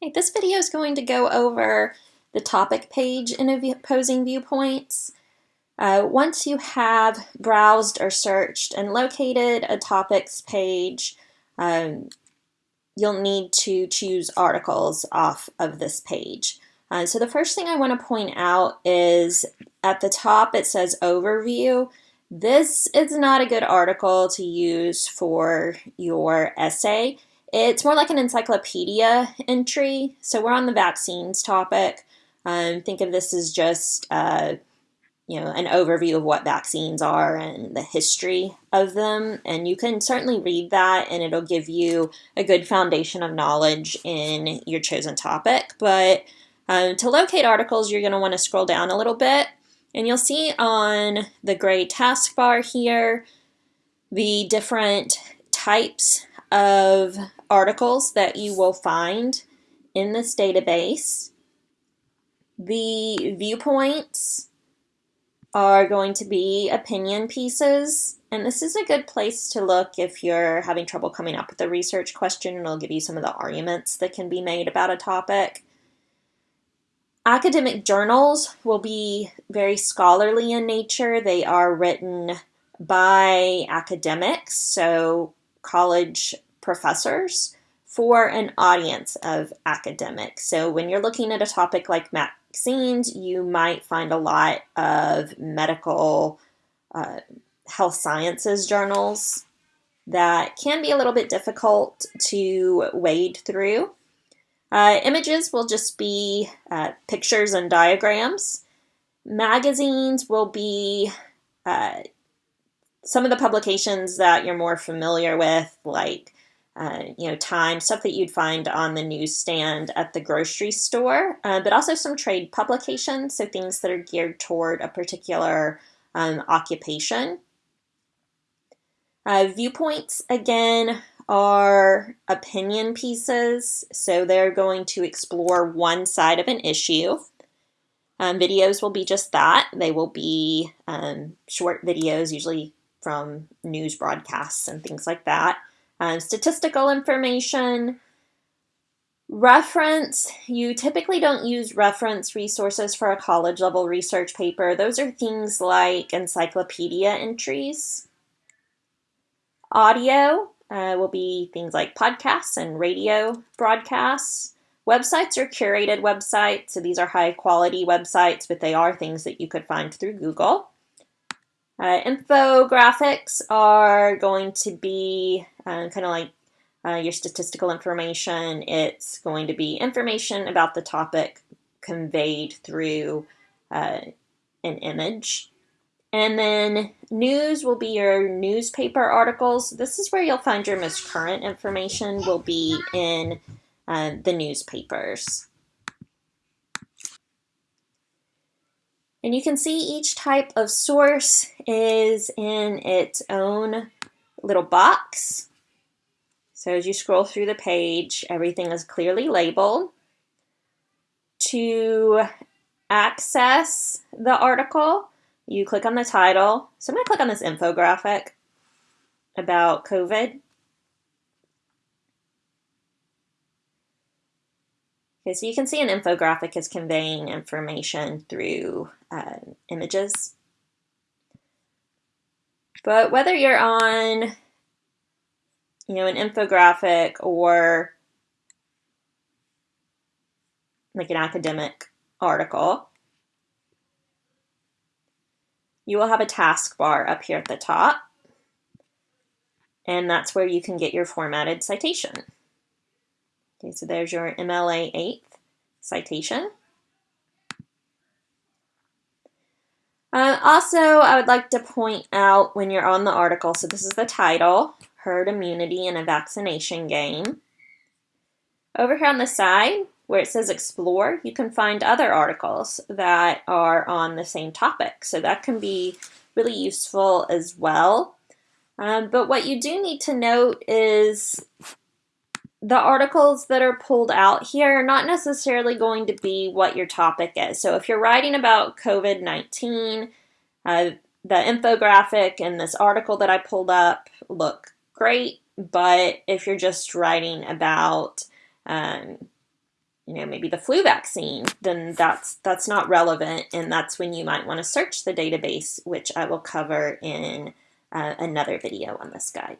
Hey, this video is going to go over the topic page in opposing viewpoints. Uh, once you have browsed or searched and located a topics page, um, you'll need to choose articles off of this page. Uh, so the first thing I want to point out is at the top it says overview. This is not a good article to use for your essay. It's more like an encyclopedia entry. So we're on the vaccines topic. Um, think of this as just, uh, you know, an overview of what vaccines are and the history of them. And you can certainly read that and it'll give you a good foundation of knowledge in your chosen topic. But um, to locate articles, you're going to want to scroll down a little bit. And you'll see on the gray taskbar here the different types of articles that you will find in this database. The viewpoints are going to be opinion pieces, and this is a good place to look if you're having trouble coming up with a research question, and it'll give you some of the arguments that can be made about a topic. Academic journals will be very scholarly in nature. They are written by academics, so college professors for an audience of academics. So when you're looking at a topic like vaccines, you might find a lot of medical uh, health sciences journals that can be a little bit difficult to wade through. Uh, images will just be uh, pictures and diagrams. Magazines will be uh, some of the publications that you're more familiar with, like uh, you know, time, stuff that you'd find on the newsstand at the grocery store, uh, but also some trade publications, so things that are geared toward a particular um, occupation. Uh, viewpoints, again, are opinion pieces, so they're going to explore one side of an issue. Um, videos will be just that. They will be um, short videos, usually from news broadcasts and things like that. Um, statistical information, reference, you typically don't use reference resources for a college level research paper. Those are things like encyclopedia entries. Audio uh, will be things like podcasts and radio broadcasts. Websites are curated websites, so these are high quality websites, but they are things that you could find through Google. Uh, infographics are going to be uh, kind of like uh, your statistical information. It's going to be information about the topic conveyed through uh, an image. And then news will be your newspaper articles. This is where you'll find your most current information will be in uh, the newspapers. And you can see each type of source is in its own little box. So as you scroll through the page, everything is clearly labeled. To access the article, you click on the title. So I'm going to click on this infographic about COVID. So you can see an infographic is conveying information through uh, images. But whether you're on, you know, an infographic or like an academic article, you will have a taskbar up here at the top. And that's where you can get your formatted citation. Okay, so there's your MLA 8th citation. Uh, also, I would like to point out when you're on the article, so this is the title, Herd Immunity in a Vaccination Game. Over here on the side, where it says Explore, you can find other articles that are on the same topic. So that can be really useful as well. Um, but what you do need to note is the articles that are pulled out here are not necessarily going to be what your topic is. So if you're writing about COVID-19, uh, the infographic and this article that I pulled up look great, but if you're just writing about, um, you know, maybe the flu vaccine, then that's that's not relevant, and that's when you might want to search the database, which I will cover in uh, another video on this guide.